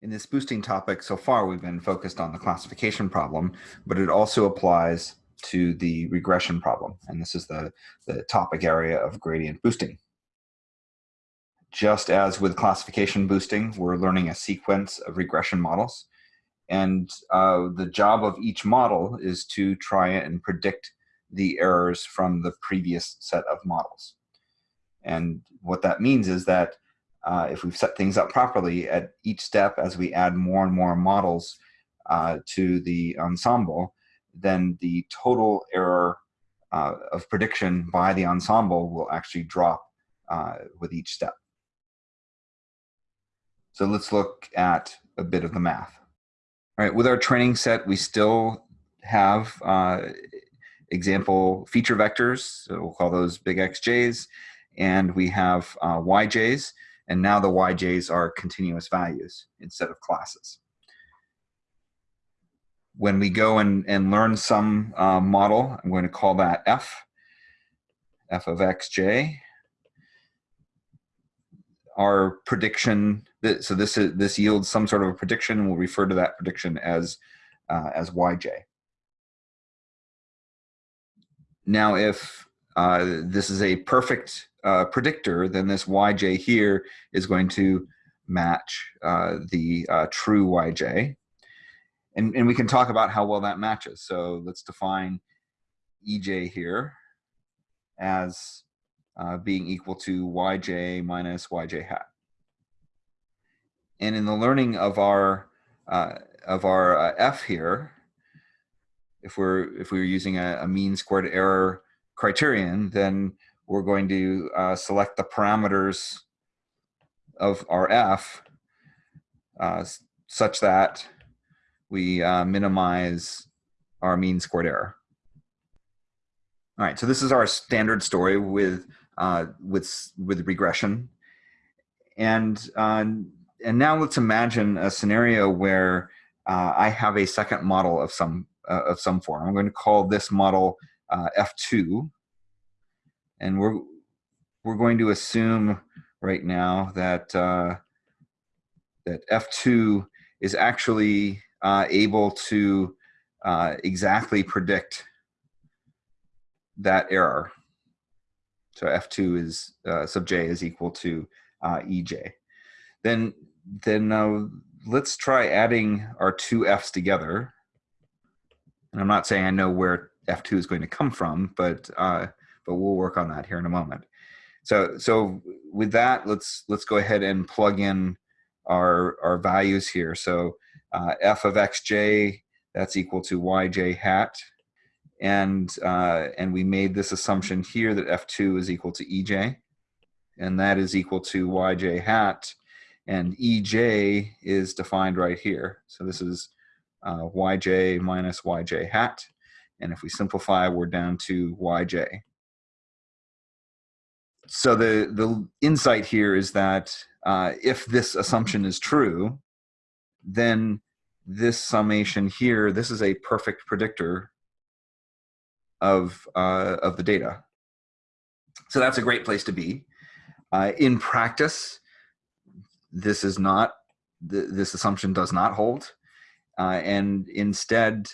In this boosting topic so far, we've been focused on the classification problem, but it also applies to the regression problem. And this is the, the topic area of gradient boosting. Just as with classification boosting, we're learning a sequence of regression models. And uh, the job of each model is to try and predict the errors from the previous set of models. And what that means is that uh, if we've set things up properly at each step as we add more and more models uh, to the ensemble, then the total error uh, of prediction by the ensemble will actually drop uh, with each step. So let's look at a bit of the math. All right, with our training set, we still have uh, example feature vectors, so we'll call those big XJs, and we have uh, YJs, and now the YJs are continuous values instead of classes. When we go and, and learn some uh, model, I'm going to call that F, F of xj. Our prediction, so this, is, this yields some sort of a prediction, we'll refer to that prediction as, uh, as yj. Now if uh, this is a perfect uh, predictor, then this yj here is going to match uh, the uh, true yj. And, and we can talk about how well that matches. So let's define ej here as uh, being equal to yj minus yj hat. And in the learning of our of our f here, if we're if we were using a, a mean squared error criterion, then we're going to uh, select the parameters of our f uh, such that we uh, minimize our mean squared error. All right, so this is our standard story with uh, with with regression, and uh, and now let's imagine a scenario where uh, I have a second model of some of some form. I'm going to call this model F2, and we're we're going to assume right now that uh, that F2 is actually uh, able to uh, exactly predict that error. So F2 is uh, sub j is equal to uh, EJ. Then then uh, let's try adding our two F's together. And I'm not saying I know where F2 is going to come from, but but we'll work on that here in a moment. So, so with that, let's let's go ahead and plug in our our values here. So uh, f of xj that's equal to yj hat, and uh, and we made this assumption here that f2 is equal to ej, and that is equal to yj hat, and ej is defined right here. So this is uh, yj minus yj hat, and if we simplify, we're down to yj so the the insight here is that uh, if this assumption is true, then this summation here, this is a perfect predictor of uh, of the data. So that's a great place to be. Uh, in practice, this is not th this assumption does not hold, uh, and instead,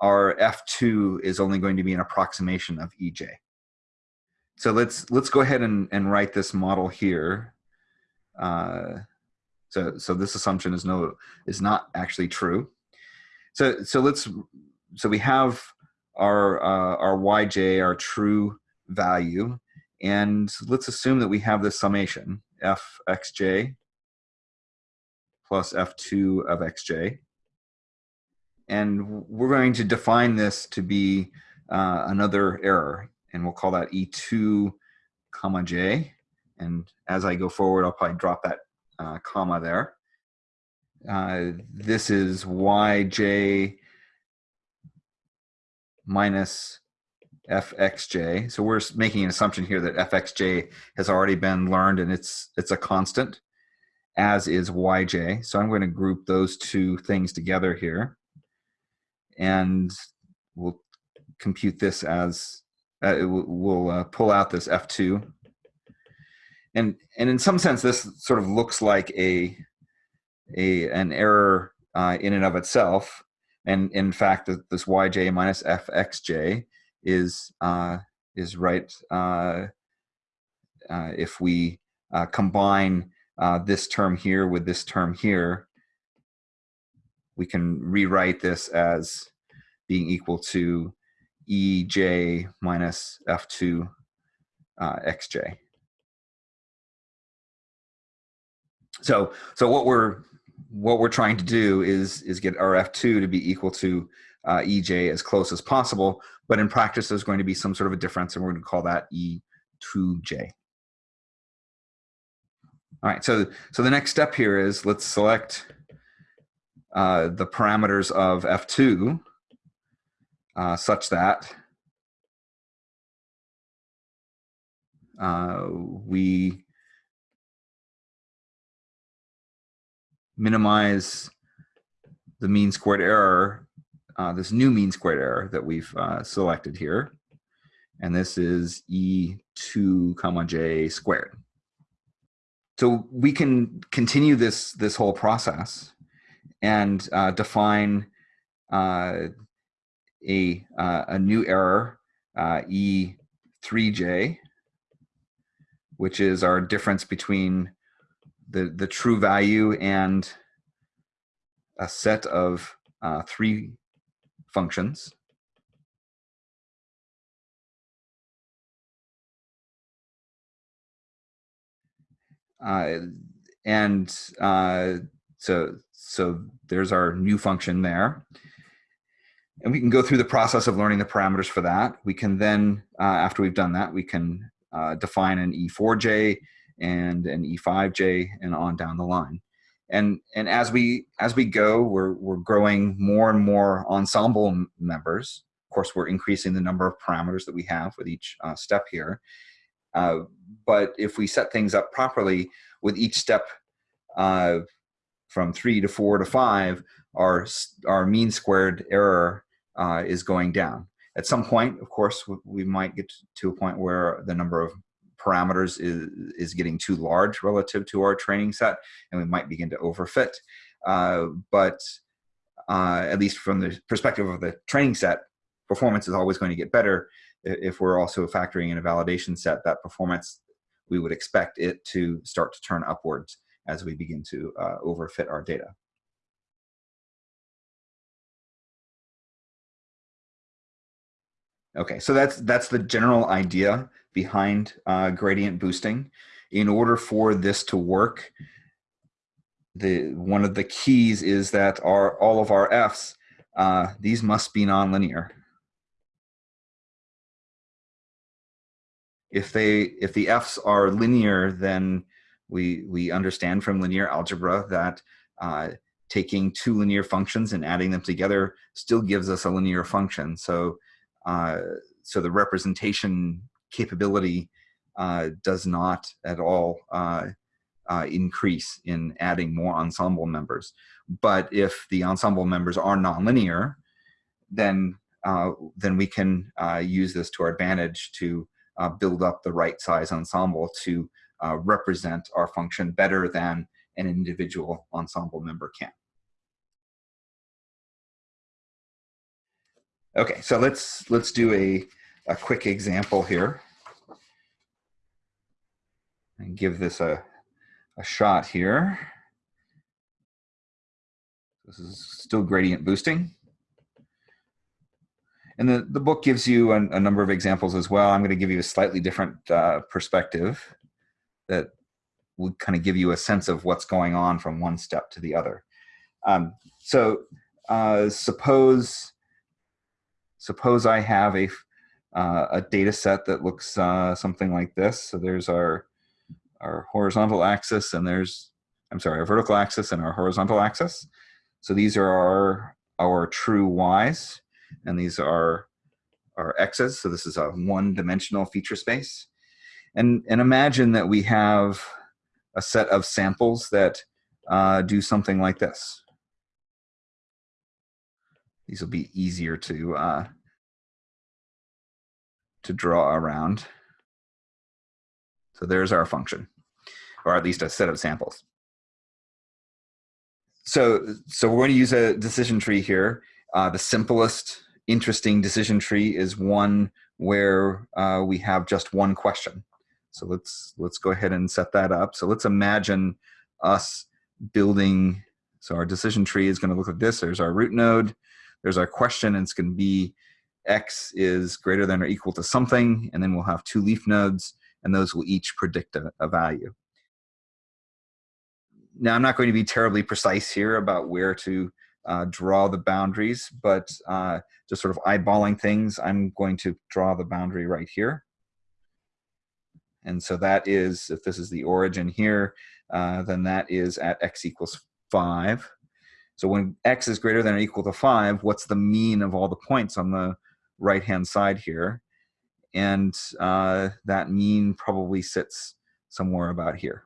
our F2 is only going to be an approximation of EJ so let's let's go ahead and, and write this model here. Uh, so so this assumption is no is not actually true. So so let's so we have our uh, our yj our true value, and let's assume that we have this summation f xj plus f2 of xj, and we're going to define this to be uh, another error and we'll call that E2 comma J. And as I go forward, I'll probably drop that uh, comma there. Uh, this is Yj minus fxj. So we're making an assumption here that fxj has already been learned and it's it's a constant, as is yj. So I'm going to group those two things together here, and we'll compute this as uh, we'll uh, pull out this F2. And, and in some sense, this sort of looks like a, a an error uh, in and of itself. And in fact, this yj minus fxj is uh, is right uh, uh, if we combine this term here with this term here, we can rewrite this as being equal to ej minus f2 uh, xj. So, so what we're what we're trying to do is is get our f2 to be equal to uh, ej as close as possible. But in practice, there's going to be some sort of a difference, and we're going to call that e2j. All right, so, so the next step here is let's select uh, the parameters of F2 uh, such that uh, we minimize the mean squared error, uh, this new mean squared error that we've uh, selected here. And this is E2 comma J squared. So we can continue this, this whole process and uh, define uh, a, uh, a new error, uh, E3J, which is our difference between the, the true value and a set of uh, three functions. Uh, and uh, so, so there's our new function there. And we can go through the process of learning the parameters for that. We can then, uh, after we've done that, we can uh, define an E4J and an E5J and on down the line. And, and as we as we go, we're, we're growing more and more ensemble members. Of course, we're increasing the number of parameters that we have with each uh, step here. Uh, but if we set things up properly with each step uh, from three to four to five, our, our mean squared error uh, is going down. At some point, of course, we might get to a point where the number of parameters is, is getting too large relative to our training set, and we might begin to overfit. Uh, but uh, at least from the perspective of the training set, performance is always going to get better if we're also factoring in a validation set, that performance, we would expect it to start to turn upwards as we begin to uh, overfit our data. Okay, so that's that's the general idea behind uh, gradient boosting. In order for this to work, the one of the keys is that our all of our f's uh, these must be nonlinear. if they if the f's are linear, then we we understand from linear algebra that uh, taking two linear functions and adding them together still gives us a linear function. So uh, so the representation capability uh, does not at all uh, uh, increase in adding more ensemble members. But if the ensemble members are nonlinear, then uh, then we can use this to our advantage to build up the right size ensemble to represent our function better than an individual ensemble member can. Okay, so let's let's do a, a quick example here and give this a, a shot here. This is still gradient boosting. And the, the book gives you a, a number of examples as well. I'm going to give you a slightly different uh, perspective that will kind of give you a sense of what's going on from one step to the other. Um, so uh, suppose suppose I have a uh, a data set that looks uh, something like this. So there's our our horizontal axis and there's I'm sorry, our vertical axis and our horizontal axis. So these are our our true y's and these are our x's. So this is a one-dimensional feature space. And, and imagine that we have a set of samples that uh, do something like this. These will be easier to uh, to draw around. So there's our function, or at least a set of samples. so, so we're going to use a decision tree here. Uh, the simplest, interesting decision tree is one where uh, we have just one question. So let's let's go ahead and set that up. So let's imagine us building. So our decision tree is going to look like this. There's our root node. There's our question, and it's going to be x is greater than or equal to something, and then we'll have two leaf nodes, and those will each predict a, a value. Now, I'm not going to be terribly precise here about where to uh, draw the boundaries, but uh, just sort of eyeballing things, I'm going to draw the boundary right here. And so that is, if this is the origin here, uh, then that is at x equals 5. So when x is greater than or equal to 5, what's the mean of all the points on the right-hand side here? And uh, that mean probably sits somewhere about here.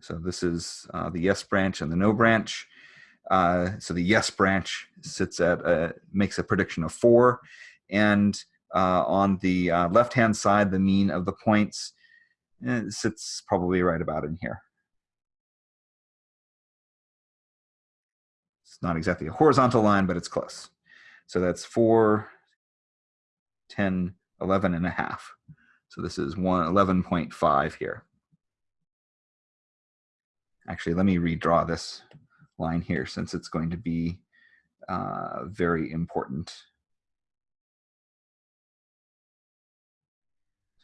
So this is uh, the yes branch and the no branch. Uh, so the yes branch sits at a, makes a prediction of four, and uh, on the uh, left-hand side, the mean of the points eh, sits probably right about in here. It's not exactly a horizontal line, but it's close. So that's 4, 10, 11 and a half. So this is 1, 11.5 here. Actually, let me redraw this line here since it's going to be uh, very important.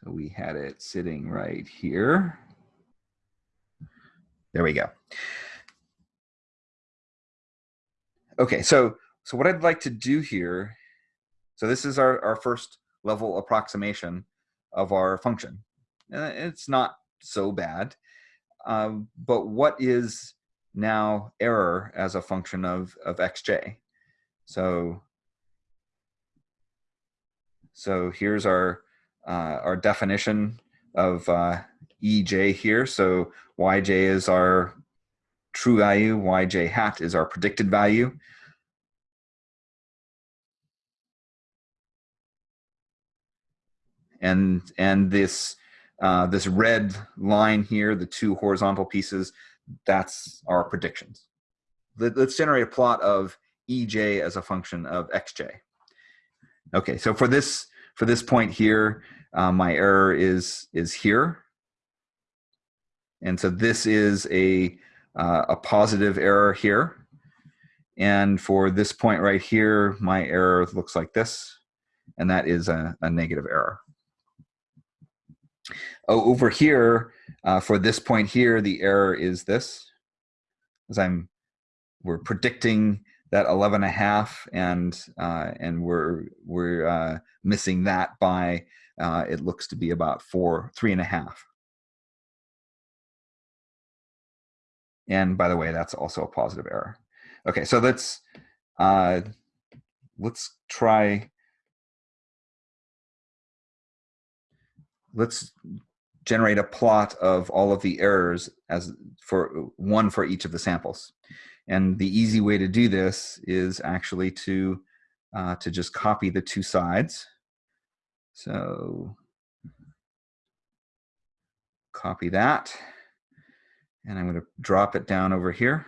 So we had it sitting right here. There we go. Okay, so so what I'd like to do here, so this is our, our first level approximation of our function. Uh, it's not so bad. Um, but what is now error as a function of, of xj? So, so here's our, uh, our definition of uh, ej here. So yj is our true value, yj hat is our predicted value. And, and this uh, this red line here, the two horizontal pieces, that's our predictions. Let, us generate a plot of ej as a function of xj. Okay, so for this for this point here, uh, my error is is here, and so this is a uh, a positive error here, and for this point right here, my error looks like this, and that is a, a negative error. Oh, over here, uh, for this point here, the error is this, as I'm, we're predicting that 11 and a half and, uh, and we're, we're uh, missing that by, uh, it looks to be about four, three and a half. And by the way, that's also a positive error. Okay, so let's, uh, let's try let's generate a plot of all of the errors as for one for each of the samples. And the easy way to do this is actually to, uh, to just copy the two sides. So copy that. And I'm going to drop it down over here.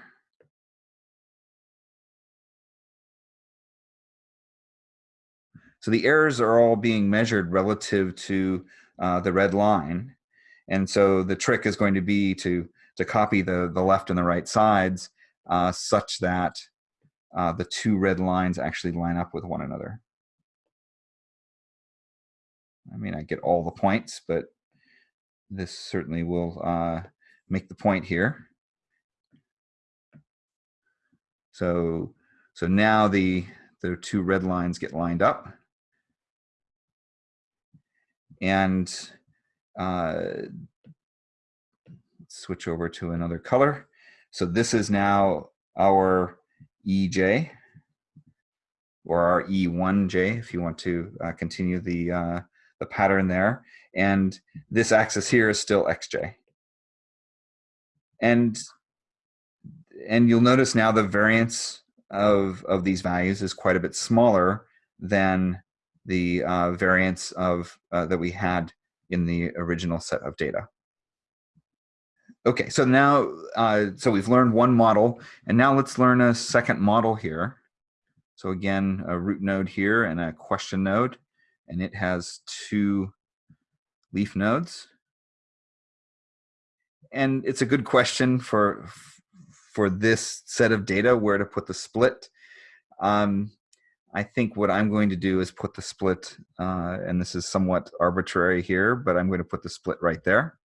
So the errors are all being measured relative to uh, the red line. And so the trick is going to be to, to copy the, the left and the right sides uh, such that uh, the two red lines actually line up with one another. I mean, I get all the points, but this certainly will uh, make the point here. So, so now the, the two red lines get lined up and uh, switch over to another color. So this is now our EJ or our E1J if you want to uh, continue the, uh, the pattern there. And this axis here is still XJ. And, and you'll notice now the variance of, of these values is quite a bit smaller than the uh, variance of uh, that we had in the original set of data. Okay, so now, uh, so we've learned one model, and now let's learn a second model here. So again, a root node here and a question node, and it has two leaf nodes. And it's a good question for, for this set of data, where to put the split. Um, I think what I'm going to do is put the split, uh, and this is somewhat arbitrary here, but I'm going to put the split right there.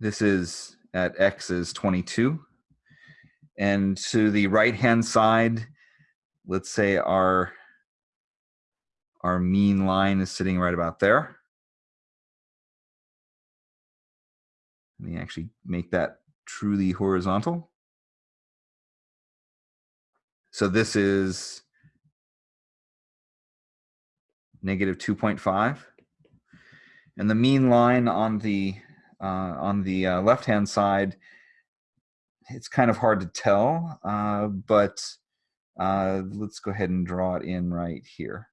This is at x is 22. And to the right-hand side, let's say our, our mean line is sitting right about there. Let me actually make that truly horizontal. So this is negative 2.5. And the mean line on the uh, on the uh, left-hand side, it's kind of hard to tell, uh, but uh, let's go ahead and draw it in right here.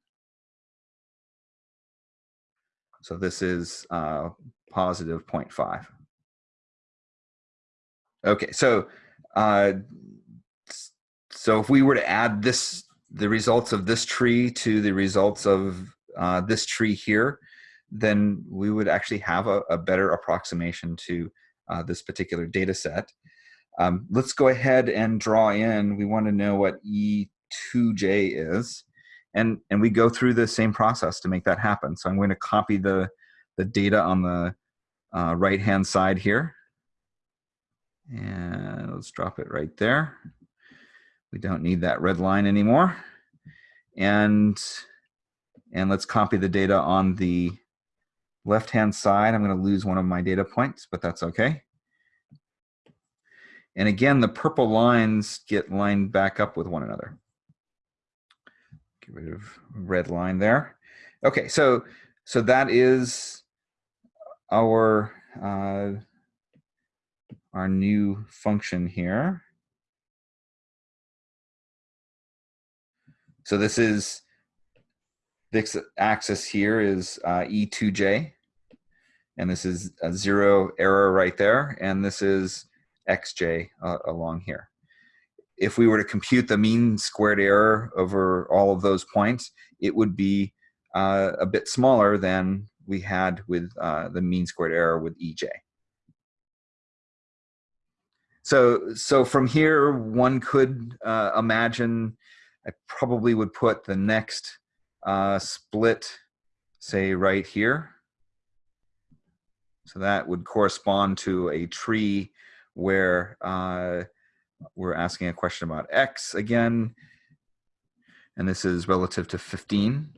So this is uh, positive 0.5. Okay, so uh, so if we were to add this, the results of this tree to the results of uh, this tree here, then we would actually have a, a better approximation to uh, this particular data set. Um, let's go ahead and draw in, we want to know what E2J is, and, and we go through the same process to make that happen. So I'm going to copy the, the data on the uh, right-hand side here. And let's drop it right there. We don't need that red line anymore. And, and let's copy the data on the left-hand side, I'm going to lose one of my data points, but that's okay. And again, the purple lines get lined back up with one another. Get rid of red line there. Okay, so so that is our uh, our new function here. So this is this axis here is uh, E2J and this is a zero error right there, and this is xj uh, along here. If we were to compute the mean squared error over all of those points, it would be uh, a bit smaller than we had with uh, the mean squared error with EJ. So, so from here, one could uh, imagine, I probably would put the next uh, split, say right here. So that would correspond to a tree where uh, we're asking a question about x again. And this is relative to 15.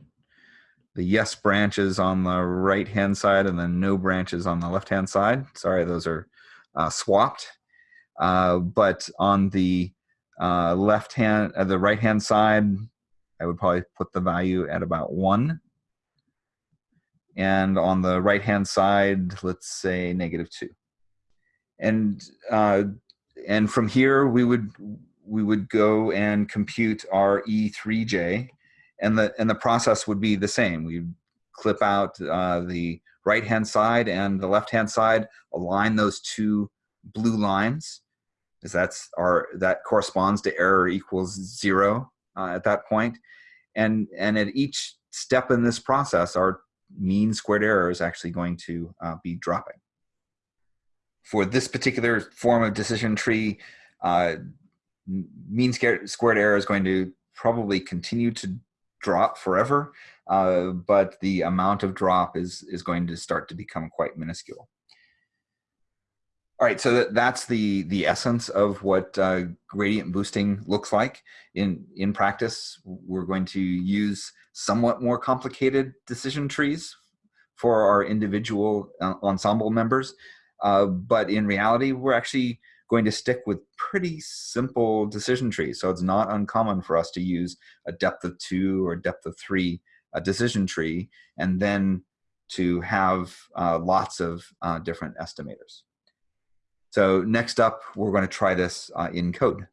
The yes branches on the right hand side and the no branches on the left hand side. Sorry, those are uh, swapped. Uh, but on the uh, left hand, uh, the right hand side, I would probably put the value at about one. And on the right-hand side, let's say negative two. And, uh, and from here, we would, we would go and compute our E3J, and the, and the process would be the same. We'd clip out uh, the right-hand side and the left-hand side, align those two blue lines, because that's our, that corresponds to error equals zero uh, at that. And, and at each step in this process, our mean squared error is actually going to uh, be dropping. For this particular form of decision tree, uh, mean squared error is going to probably continue to drop forever, uh, but the amount of drop is, is going to start to become quite minuscule. All right, so that, that's the the essence of what uh, gradient boosting looks like in in practice. We're going to use somewhat more complicated decision trees for our individual uh, ensemble members, uh, but in reality, we're actually going to stick with pretty simple decision trees. So it's not uncommon for us to use a depth of two or depth of three a decision tree, and then to have uh, lots of uh, different estimators. So next up, we're going to try this uh, in code.